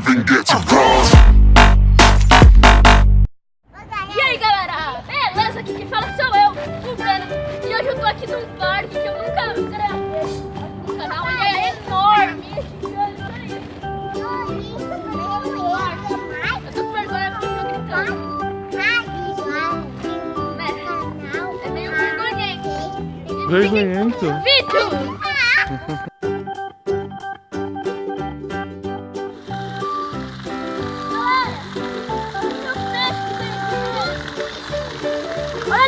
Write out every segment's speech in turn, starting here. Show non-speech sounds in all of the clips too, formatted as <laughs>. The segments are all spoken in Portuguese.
even get to cross. E aí galera, beleza? Aqui quem fala sou eu, o Breno E hoje eu tô aqui num parque que eu nunca gravei no canal Ele é enorme Eu tô com vergonha porque eu tô gritando né? É Vergonhento. Vídeo! <laughs>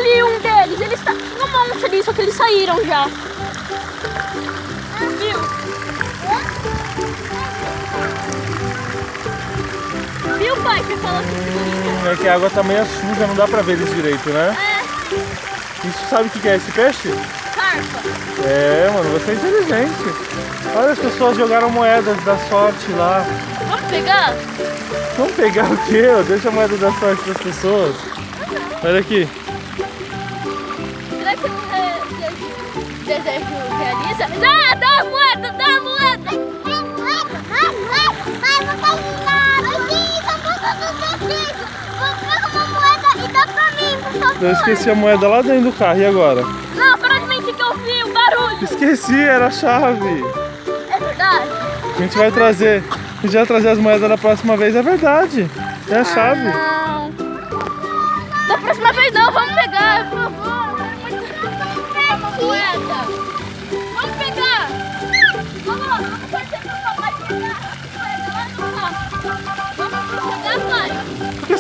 ali um deles, eles tá um monte ali, só que eles saíram já. Viu? Viu, pai, que falou que Hum, é que a água tá meio suja, não dá pra ver eles direito, né? é Isso sabe o que que é esse peixe? carpa. É, mano, você é inteligente. Olha, as pessoas jogaram moedas da sorte lá. Vamos pegar? Vamos pegar o quê? Deixa a moeda da sorte das pessoas. Olha aqui. Re- desejo realiza? Ah, dá a moeda, dá a moeda! Eu esqueci a moeda lá dentro do carro. E agora? Não, para de mentir que eu vi o barulho! Esqueci, era a chave. É verdade? A gente vai trazer. A gente vai trazer as moedas da próxima vez, é verdade. É a chave. Não. Da próxima vez não, vamos pegar, por favor.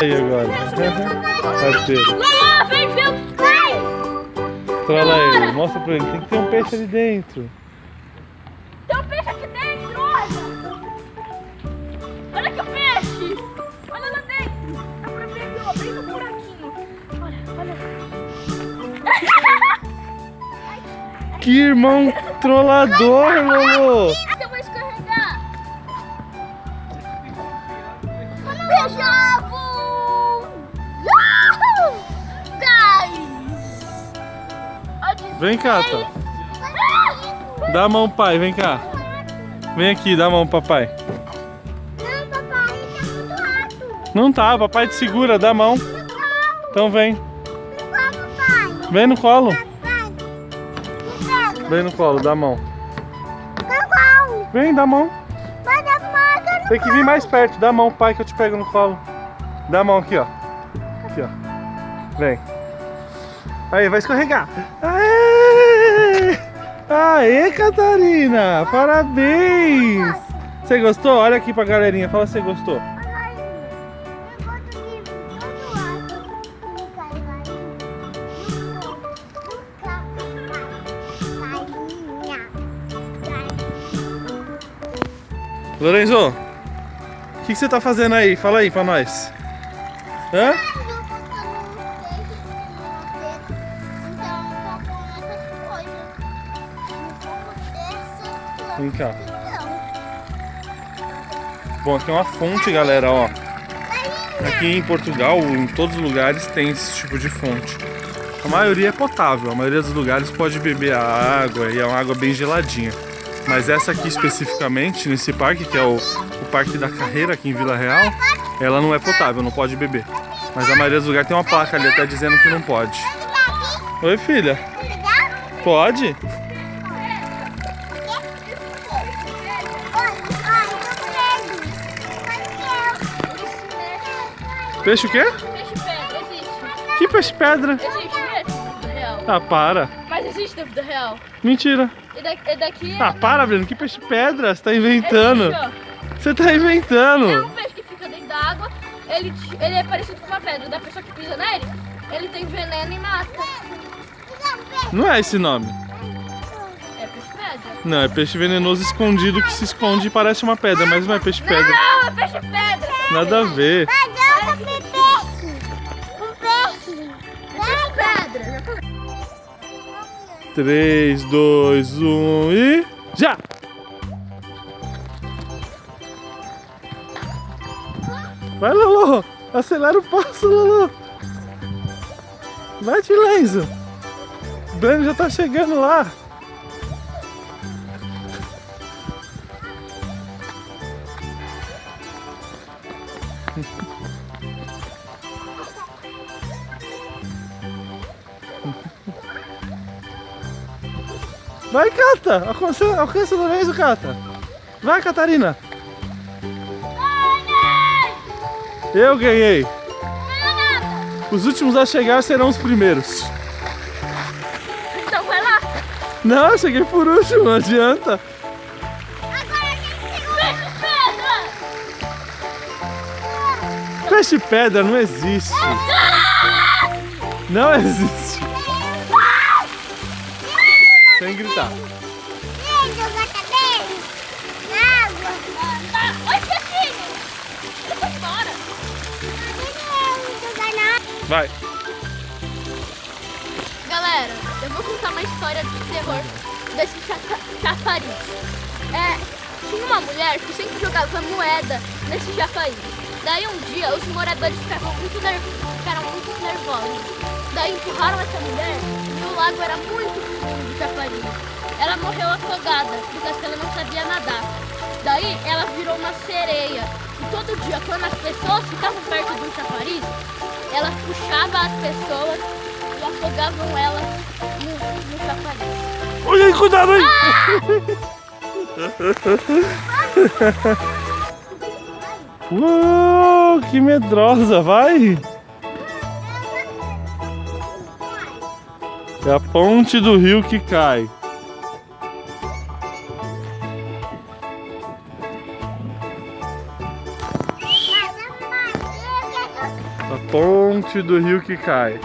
Aí agora. Parceiro. Trola ele. Mostra pra ele. Tem que ter um peixe ali dentro. Tem um peixe aqui dentro, olha! Olha aqui o peixe! Olha lá dentro! Dá pra ver ó, bem no buraquinho. Olha, olha. Que irmão <laughs> trollador, Lolo. Vem cá, tá. Dá a mão, pai. Vem cá. Vem aqui, dá a mão, papai. Não tá, papai te segura, dá a mão. Então vem. Vem no colo. Vem no colo, dá a mão. Vem, dá a mão. Tem que vir mais perto, dá a mão, pai, que eu te pego no colo. Dá a mão aqui, ó. Aqui, ó. Vem. Aí, vai escorregar. Aê! Aê, Catarina! Parabéns! Você gostou? Olha aqui pra galerinha, fala se você gostou. Lorenzo, o que, que você tá fazendo aí? Fala aí pra nós. Hã? Vem cá. Bom, aqui é uma fonte, galera, ó. Aqui em Portugal, em todos os lugares, tem esse tipo de fonte. A maioria é potável, a maioria dos lugares pode beber a água e é uma água bem geladinha. Mas essa aqui especificamente, nesse parque, que é o, o Parque da Carreira aqui em Vila Real, ela não é potável, não pode beber. Mas a maioria dos lugares tem uma placa ali até dizendo que não pode. Oi, filha. Pode? Peixe o quê? Peixe pedra, existe. Que peixe pedra? Existe mesmo, real. Ah, para. Mas existe na vida real. Mentira. E daqui, e daqui Ah, para, Breno. Que peixe pedra? Você tá inventando. Existe, ó. Você tá inventando. É um peixe que fica dentro da água, ele, ele é parecido com uma pedra. Da pessoa que pisa nele, ele tem veneno e mata. Não é esse nome. É peixe pedra. Não, é peixe venenoso escondido que se esconde e parece uma pedra, mas não é peixe pedra. Não, é peixe pedra. Nada a ver. 3, 2, 1 e. Já! Vai, Lolo! Acelera o passo, Lolo! Vai, Tilenzo! O Breno já tá chegando lá! <laughs> Vai, Cata! Alcança, alcança o Lorenzo, Cata! Vai, Catarina! Eu ganhei! Os últimos a chegar serão os primeiros. Então vai lá. Não, eu cheguei por último, não adianta. Peixe pedra. Peixe pedra não existe. Não existe. Sem gritar. Vem jogar cabelo. Na água. Tá. Oi. Ele foi embora. Vai. Galera, eu vou contar uma história de terror desse cha- chafariz. É, tinha uma mulher que sempre jogava moeda nesse chafariz. Daí um dia os moradores ficaram muito, ficaram muito nervosos. Daí empurraram essa mulher e o lago era muito fundo de chafariz. Ela morreu afogada, porque ela não sabia nadar. Daí ela virou uma sereia. E todo dia, quando as pessoas ficavam perto do chafariz, ela puxava as pessoas e afogavam elas no, no chafariz. Olha aí, cuidado aí. <laughs> Uou, que medrosa, vai. É a ponte do rio que cai. A ponte do rio que cai.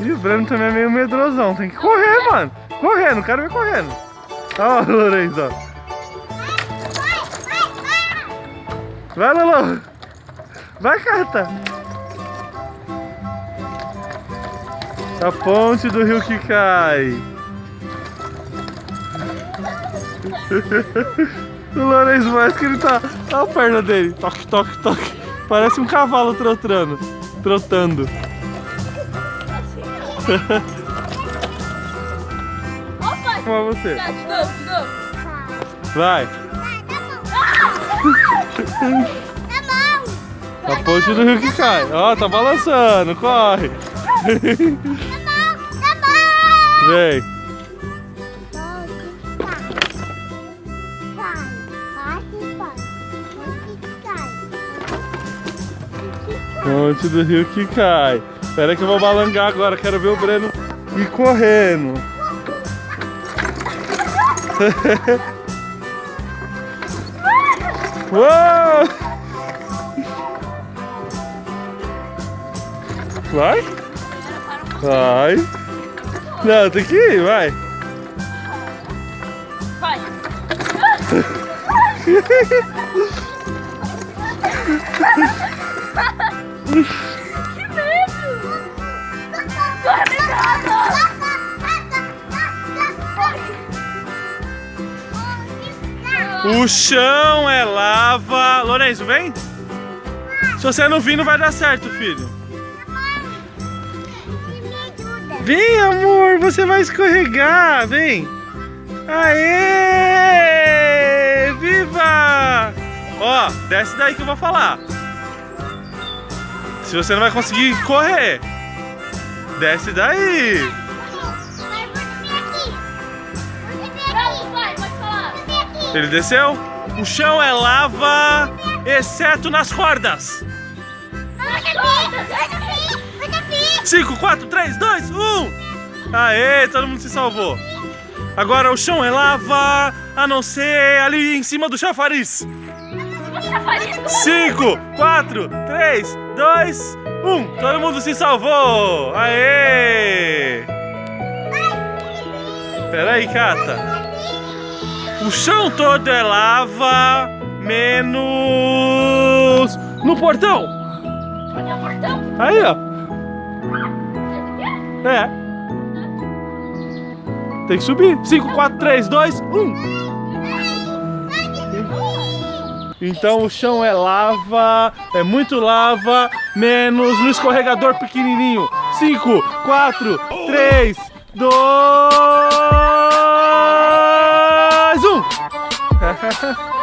Ih, o Breno também é meio medrosão. Tem que correr, mano. Correndo, o cara <laughs> vai correndo. Olha o Lourenço, ó. Vai, Lolo. Vai, Cata. A ponte do rio que cai. <laughs> o Lourenço mais que ele tá. Olha a perna dele. Toque, toque, toque. Parece um cavalo trotando. Trotando. Opa! Como você? Tá, de novo, de novo. Vai. Tá bom. A ponte do rio que cai. Ó, tá balançando. Corre. <laughs> Vem. Ponte do rio que cai. Espera que eu vou balangar agora. Quero ver o Breno ir correndo. <laughs> Uou! Vai? Vai. Não, tem que ir, vai. Vai. <laughs> que medo! Corre! O chão é lava. Lourenço, vem. Se você não vir, não vai dar certo, filho. Vem, amor, você vai escorregar. Vem. Aê! Viva! Ó, desce daí que eu vou falar. Se você não vai conseguir correr, desce daí. Ele desceu? O chão é lava, exceto nas cordas. 5, 4, 3, 2, 1. Aê, todo mundo se salvou. Agora o chão é lava, a não ser ali em cima do chafariz. Chafariz, 5, 4, 3, 2, 1. Todo mundo se salvou. Aê. Pera aí, Cata. O chão todo é lava, menos no portão. É portão? Aí, ó. É. Tem que subir. 5, 4, 3, 2, 1. Então o chão é lava, é muito lava, menos no escorregador pequenininho. 5, 4, 3, 2, 1.